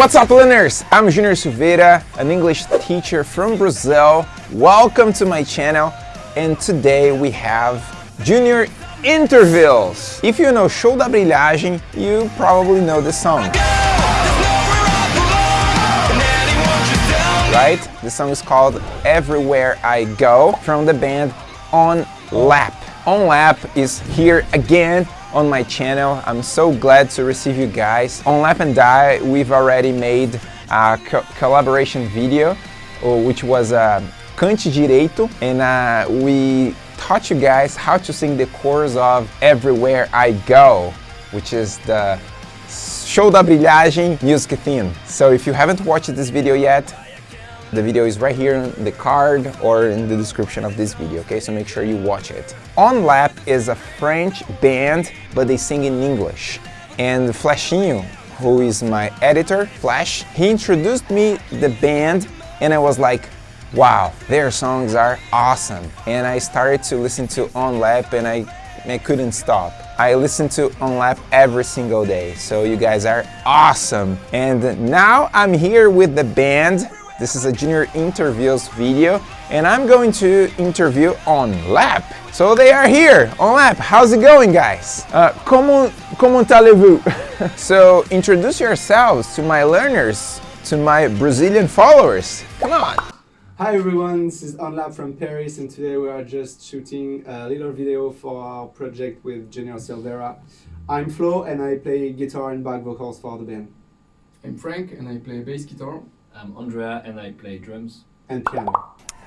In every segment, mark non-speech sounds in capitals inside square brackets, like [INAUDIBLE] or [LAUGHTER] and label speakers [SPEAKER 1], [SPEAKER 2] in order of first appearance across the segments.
[SPEAKER 1] What's up learners? I'm Junior Silveira, an English teacher from Brazil. Welcome to my channel and today we have Junior Interviews. If you know Show da Brilhagem, you probably know this song. Right? The song is called Everywhere I Go from the band On Lap. On Lap is here again on my channel. I'm so glad to receive you guys. On Lap and Die, we've already made a co collaboration video, uh, which was uh, Cante Direito, and uh, we taught you guys how to sing the chorus of Everywhere I Go, which is the Show da Brilhagem music theme. So if you haven't watched this video yet, the video is right here in the card or in the description of this video, okay? So make sure you watch it. On Lap is a French band, but they sing in English. And Flashinho, who is my editor, Flash, he introduced me the band and I was like, wow, their songs are awesome. And I started to listen to On Lap and I, I couldn't stop. I listen to On Lap every single day, so you guys are awesome. And now I'm here with the band this is a junior interviews video and I'm going to interview on lap. So they are here on lap. How's it going guys? Uh, comment, comment allez-vous? [LAUGHS] so introduce yourselves to my learners, to my Brazilian followers. Come on.
[SPEAKER 2] Hi everyone, this is OnLap from Paris and today we are just shooting a little video for our project with Junior Silveira. I'm Flo and I play guitar and back vocals for the band.
[SPEAKER 3] I'm Frank and I play bass guitar.
[SPEAKER 4] I'm Andrea and I play drums.
[SPEAKER 2] And piano.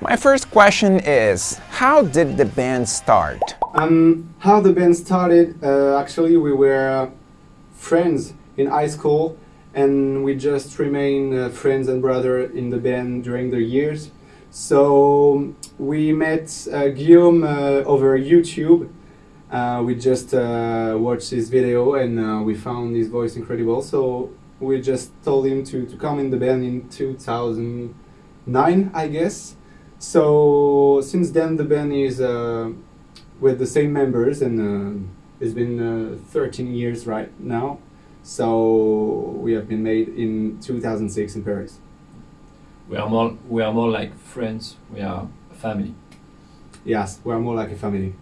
[SPEAKER 1] My first question is, how did the band start?
[SPEAKER 2] Um, how the band started, uh, actually we were friends in high school and we just remained uh, friends and brother in the band during the years. So we met uh, Guillaume uh, over YouTube. Uh, we just uh, watched his video and we found his voice incredible. So we just told him to, to come in the band in 2009, I guess. So since then the band is uh, with the same members and uh, it's been uh, 13 years right now. So we have been made in 2006 in Paris.
[SPEAKER 4] We are more we are more like friends. We are a family.
[SPEAKER 2] Yes, we are more like a family.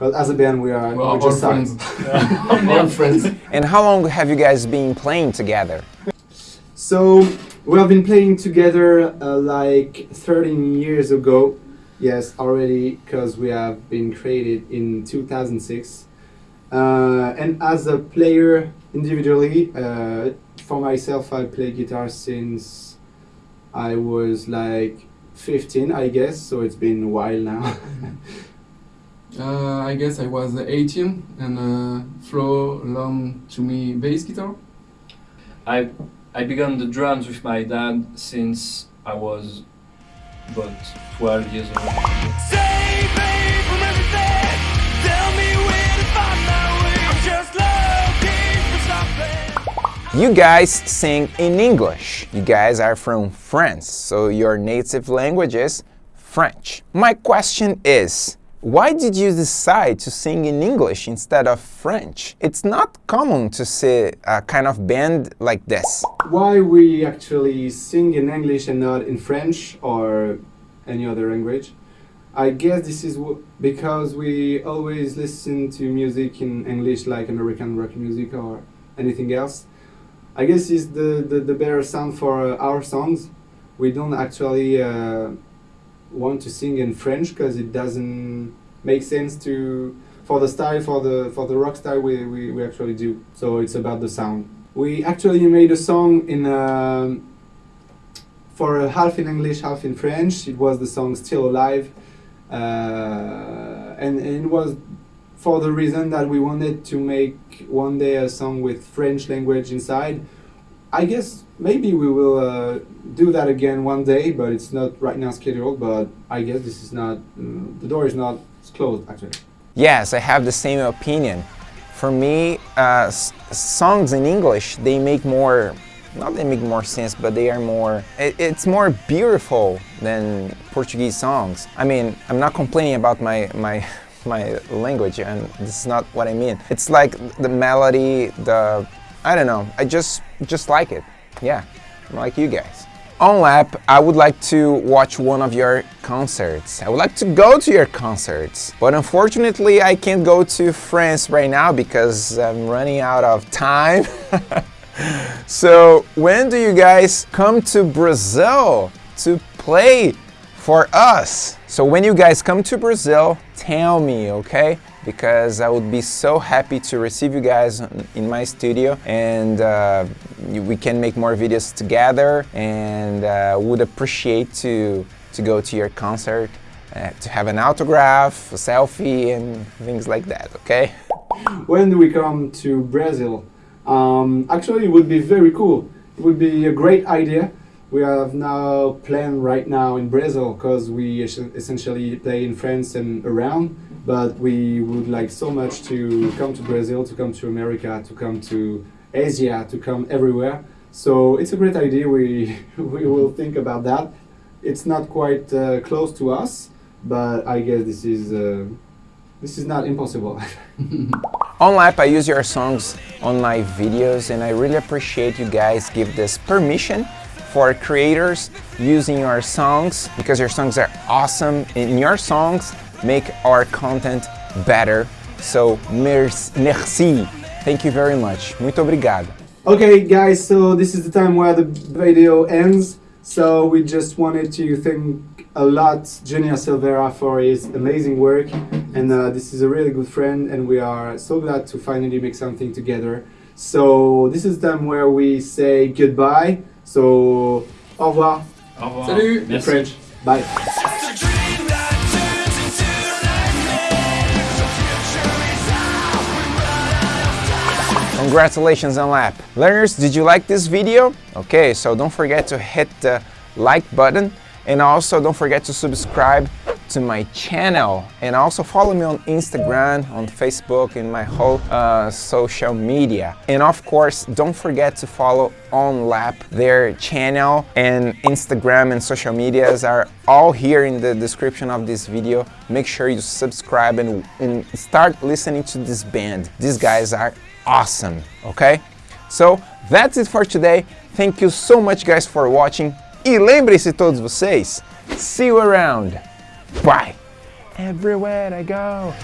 [SPEAKER 2] Because as a band, we are
[SPEAKER 3] well,
[SPEAKER 2] we're just
[SPEAKER 3] friends. [LAUGHS] all [LAUGHS] friends.
[SPEAKER 1] And how long have you guys been playing together?
[SPEAKER 2] So we have been playing together uh, like 13 years ago. Yes, already, because we have been created in 2006. Uh, and as a player individually, uh, for myself, I play guitar since I was like 15, I guess. So it's been a while now. [LAUGHS]
[SPEAKER 3] Uh, I guess I was 18 and uh, Flo loaned to me bass guitar.
[SPEAKER 4] I I began the drums with my dad since I was about 12 years old.
[SPEAKER 1] You guys sing in English. You guys are from France, so your native language is French. My question is, why did you decide to sing in English instead of French? It's not common to see a kind of band like this.
[SPEAKER 2] Why we actually sing in English and not in French or any other language? I guess this is because we always listen to music in English like American rock music or anything else. I guess it's the, the, the better sound for our songs. We don't actually uh, want to sing in French because it doesn't make sense to for the style for the for the rock style we, we, we actually do. So it's about the sound. We actually made a song in um, for half in English half in French. It was the song Still Alive. Uh, and, and it was for the reason that we wanted to make one day a song with French language inside I guess maybe we will uh, do that again one day, but it's not right now scheduled. But I guess this is not, uh, the door is not closed actually.
[SPEAKER 1] Yes, I have the same opinion. For me, uh, songs in English, they make more, not they make more sense, but they are more, it, it's more beautiful than Portuguese songs. I mean, I'm not complaining about my, my, [LAUGHS] my language and this is not what I mean. It's like the melody, the I don't know. I just just like it. Yeah. like you guys. On lap, I would like to watch one of your concerts. I would like to go to your concerts, but unfortunately I can't go to France right now because I'm running out of time. [LAUGHS] so when do you guys come to Brazil to play for us? So when you guys come to Brazil, tell me, okay? Because I would be so happy to receive you guys in my studio and uh, we can make more videos together and uh, would appreciate to, to go to your concert, uh, to have an autograph, a selfie and things like that, okay?
[SPEAKER 2] When do we come to Brazil? Um, actually, it would be very cool. It would be a great idea. We have now planned right now in Brazil because we essentially play in France and around but we would like so much to come to Brazil, to come to America, to come to Asia, to come everywhere. So it's a great idea. We [LAUGHS] we will think about that. It's not quite uh, close to us, but I guess this is uh, this is not impossible. [LAUGHS]
[SPEAKER 1] on Lap, I use your songs on my videos, and I really appreciate you guys give this permission for creators using your songs because your songs are awesome. In your songs, make our content better. So, merci. Thank you very much. Muito obrigado.
[SPEAKER 2] Okay, guys, so this is the time where the video ends. So we just wanted to thank a lot Junior Silveira for his amazing work. And uh, this is a really good friend and we are so glad to finally make something together. So this is the time where we say goodbye. So, au revoir.
[SPEAKER 4] Au revoir.
[SPEAKER 3] Salut.
[SPEAKER 2] In French. Bye.
[SPEAKER 1] Congratulations on lap. Learners, did you like this video? Okay, so don't forget to hit the like button and also don't forget to subscribe to my channel and also follow me on Instagram, on Facebook, and my whole uh, social media. And of course, don't forget to follow On Lap. Their channel and Instagram and social medias are all here in the description of this video. Make sure you subscribe and, and start listening to this band. These guys are awesome, okay? So, that's it for today. Thank you so much guys for watching. E lembrem-se todos vocês, see you around. Bye. Everywhere I go.